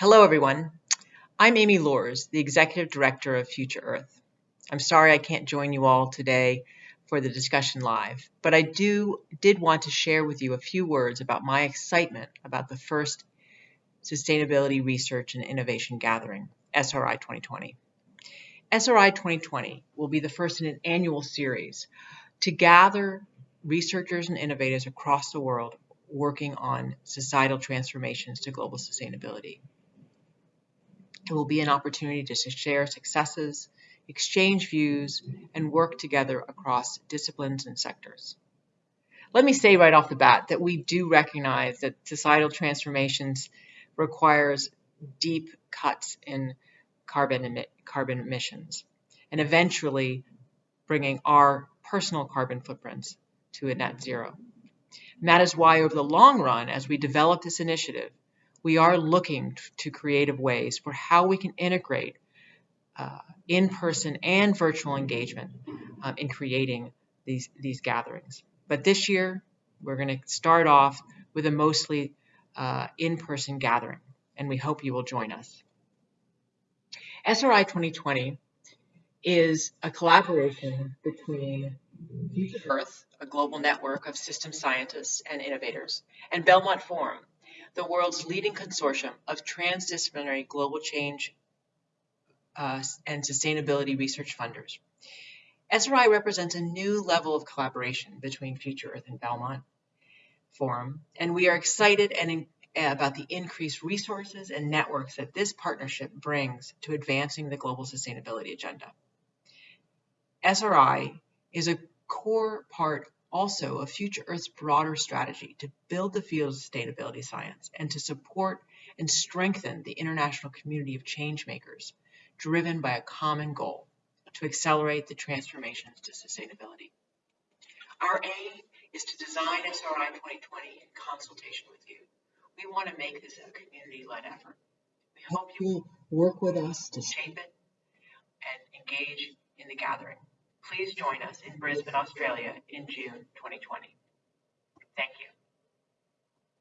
Hello, everyone. I'm Amy Luers, the Executive Director of Future Earth. I'm sorry I can't join you all today for the discussion live, but I do did want to share with you a few words about my excitement about the first Sustainability Research and Innovation Gathering, SRI 2020. SRI 2020 will be the first in an annual series to gather researchers and innovators across the world working on societal transformations to global sustainability. It will be an opportunity to share successes, exchange views, and work together across disciplines and sectors. Let me say right off the bat that we do recognize that societal transformations requires deep cuts in carbon, emit, carbon emissions and eventually bringing our personal carbon footprints to a net zero. And that is why over the long run, as we develop this initiative, we are looking to creative ways for how we can integrate uh, in-person and virtual engagement um, in creating these, these gatherings. But this year, we're going to start off with a mostly uh, in-person gathering, and we hope you will join us. SRI 2020 is a collaboration between Future Earth, a global network of system scientists and innovators, and Belmont Forum, the world's leading consortium of transdisciplinary global change uh, and sustainability research funders. SRI represents a new level of collaboration between Future Earth and Belmont Forum, and we are excited and in, uh, about the increased resources and networks that this partnership brings to advancing the global sustainability agenda. SRI is a core part also a Future Earth's broader strategy to build the field of sustainability science and to support and strengthen the international community of changemakers driven by a common goal to accelerate the transformations to sustainability. Our aim is to design SRI 2020 in consultation with you. We want to make this a community-led effort. We hope you will work with us to shape it and engage in the gathering please join us in Brisbane, Australia in June 2020. Thank you.